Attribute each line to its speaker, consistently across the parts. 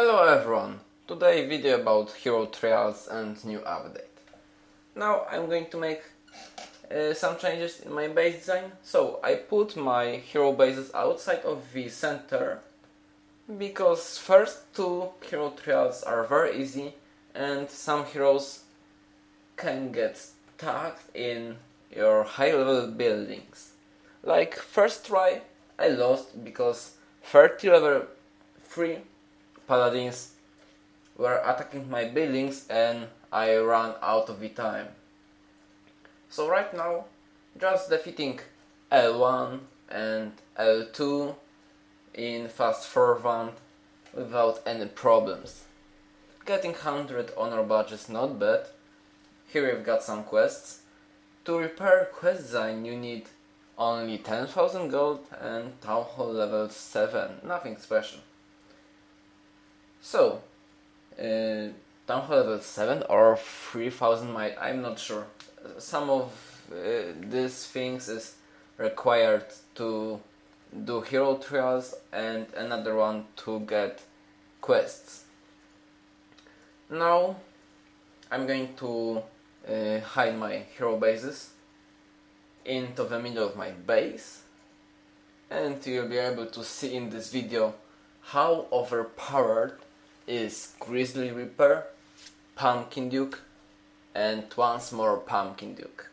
Speaker 1: Hello everyone! Today video about hero trials and new update. Now I'm going to make uh, some changes in my base design. So I put my hero bases outside of the center because first two hero trials are very easy and some heroes can get stuck in your high level buildings. Like first try I lost because 30 level 3 paladins were attacking my buildings and I ran out of the time. So right now, just defeating L1 and L2 in fast forward without any problems. Getting 100 honor badges not bad. Here we've got some quests. To repair quest design you need only 10,000 gold and Town Hall level 7, nothing special. So, uh, Town Hall level 7 or 3000 might, I'm not sure. Some of uh, these things is required to do hero trials and another one to get quests. Now I'm going to uh, hide my hero bases into the middle of my base and you'll be able to see in this video how overpowered is Grizzly Reaper, Pumpkin Duke and once more Pumpkin Duke.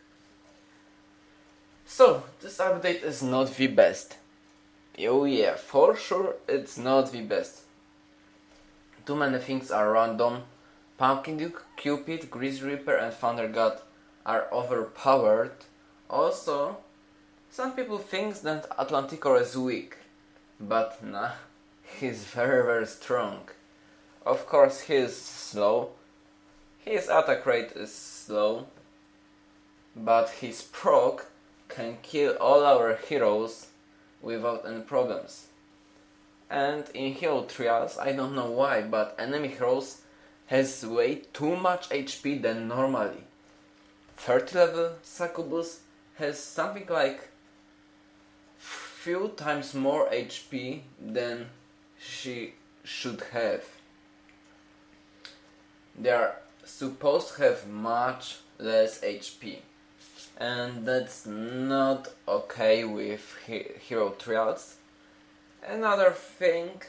Speaker 1: So, this update is not the best. Oh yeah, for sure it's not the best. Too many things are random. Pumpkin Duke, Cupid, Grizzly Reaper and Thunder God are overpowered. Also, some people think that Atlanticor is weak, but nah, he's very very strong. Of course he is slow, his attack rate is slow, but his proc can kill all our heroes without any problems. And in hero trials, I don't know why, but enemy heroes has way too much HP than normally. 30 level Succubus has something like few times more HP than she should have they are supposed to have much less HP and that's not okay with hero trials. Another thing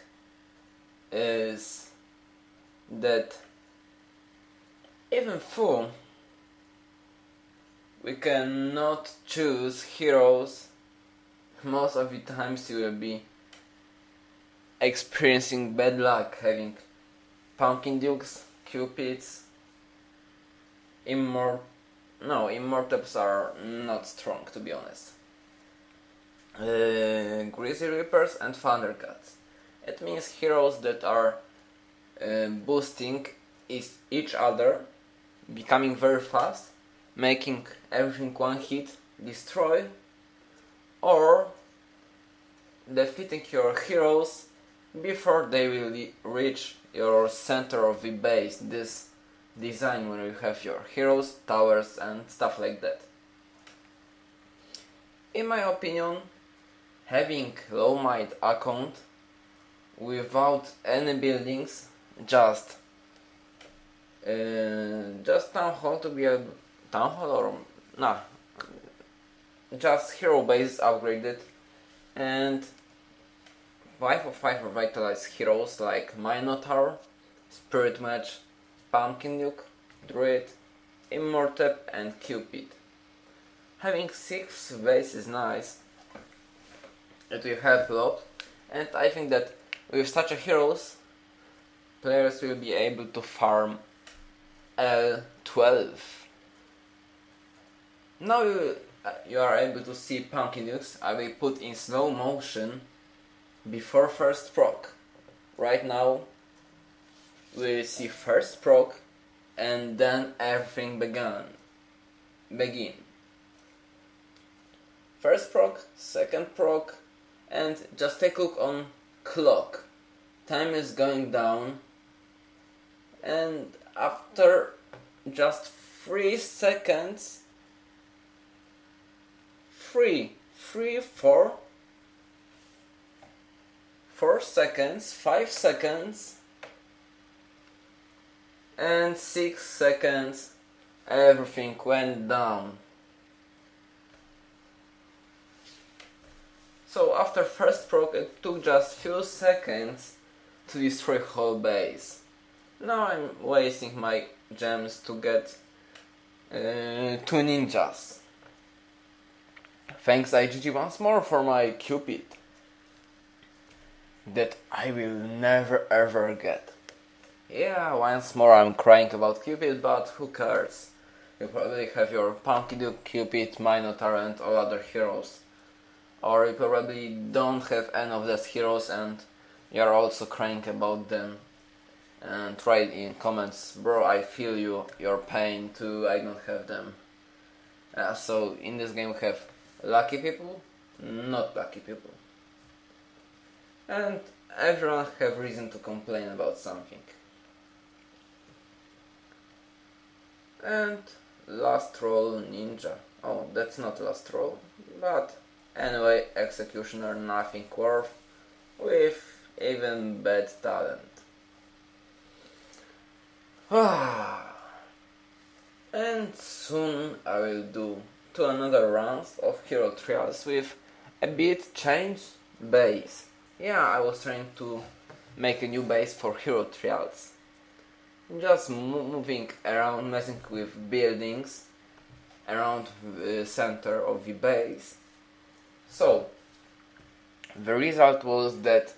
Speaker 1: is that even though we cannot choose heroes, most of the times you will be experiencing bad luck having pumpkin dukes Cupids, Immort... No, Immortals are not strong, to be honest. Uh, Grizzly Reapers and Thundercats. It means heroes that are uh, boosting each other, becoming very fast, making everything one hit destroy, or defeating your heroes before they will reach your center of the base, this design where you have your heroes, towers and stuff like that. In my opinion, having low might account without any buildings, just uh, just town hall to be a town hall or nah, just hero base upgraded and 5 of 5 revitalized heroes like Minotaur, Spirit Mage, Pumpkin Duke, Druid, Immortep and Cupid. Having 6 base is nice, it will help a lot and I think that with such a heroes players will be able to farm L12. Now you, uh, you are able to see Pumpkin Dukes, I will put in slow motion before first proc. Right now we see first proc and then everything began. Begin. First proc, second proc and just take a look on clock. Time is going down and after just 3 seconds 3, 3, 4 4 seconds, 5 seconds, and 6 seconds everything went down. So after first proc it took just few seconds to destroy whole base. Now I'm wasting my gems to get uh, two ninjas. Thanks IGG once more for my Cupid. That I will never ever get. Yeah, once more I'm crying about Cupid, but who cares? You probably have your Punky Duke, Cupid, Minotaur and all other heroes or you probably don't have any of those heroes and you're also crying about them and write in comments bro I feel you your pain too I don't have them uh, so in this game we have lucky people not lucky people and everyone have reason to complain about something and last roll ninja oh that's not last roll but Anyway, Executioner nothing worth, with even bad talent. and soon I will do two another rounds of Hero Trials with a bit changed base. Yeah, I was trying to make a new base for Hero Trials. Just moving around, messing with buildings around the center of the base so, the result was that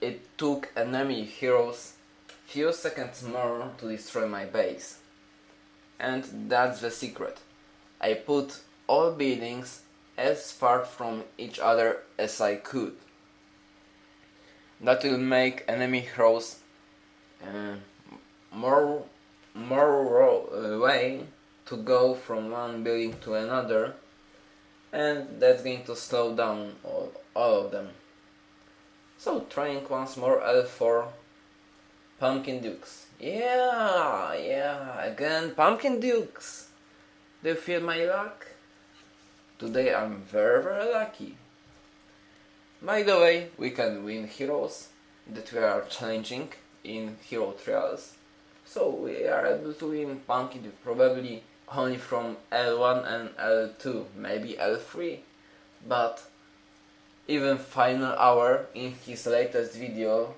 Speaker 1: it took enemy heroes few seconds more to destroy my base. And that's the secret. I put all buildings as far from each other as I could. That will make enemy heroes uh, more more uh, way to go from one building to another and that's going to slow down all, all of them. So trying once more L4 Pumpkin Dukes. Yeah, yeah, again Pumpkin Dukes. Do you feel my luck? Today I'm very very lucky. By the way, we can win heroes that we are challenging in hero trials. So we are able to win Punky probably only from L1 and L2, maybe L3, but even Final Hour in his latest video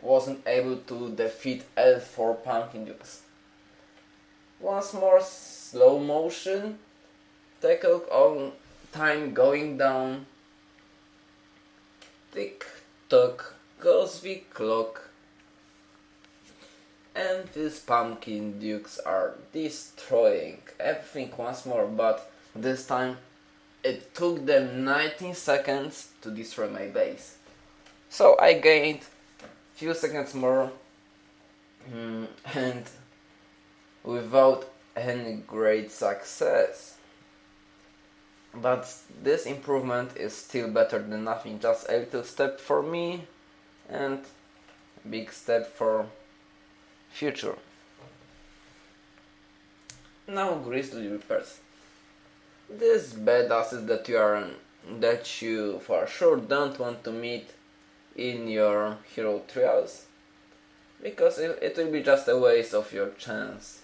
Speaker 1: wasn't able to defeat L4 Pumpkin Dukes. Once more slow motion, take a look on time going down, tick tock goes the clock. And these pumpkin dukes are destroying everything once more but this time it took them 19 seconds to destroy my base. So I gained a few seconds more mm, and without any great success but this improvement is still better than nothing just a little step for me and big step for future. Now Grizzly Reapers. These badasses that you are that you for sure don't want to meet in your hero trials because it, it will be just a waste of your chance.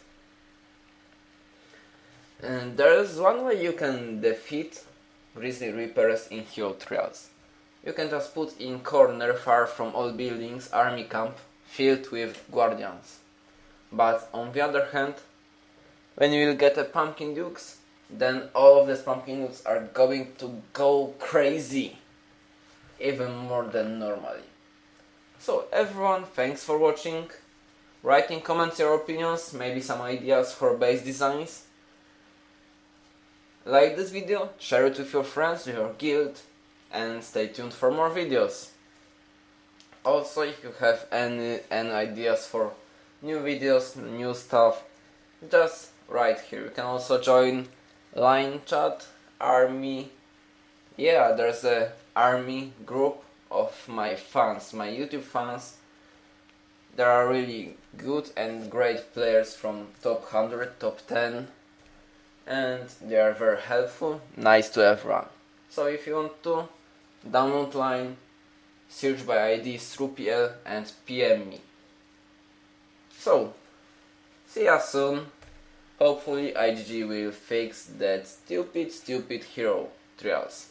Speaker 1: And there is one way you can defeat Grizzly Reapers in hero trials. You can just put in corner far from all buildings army camp filled with guardians. But on the other hand, when you will get a pumpkin dukes, then all of these pumpkin dukes are going to go crazy, even more than normally. So everyone, thanks for watching. Write in comments your opinions, maybe some ideas for base designs. Like this video, share it with your friends, your guild, and stay tuned for more videos. Also, if you have any, any ideas for new videos, new stuff, just right here. You can also join line chat, army. Yeah, there's a army group of my fans, my YouTube fans. There are really good and great players from top 100, top 10 and they are very helpful, nice to have run. So if you want to download line search by ID through PL and PM me. So, See ya soon. Hopefully IGG will fix that stupid stupid hero trials.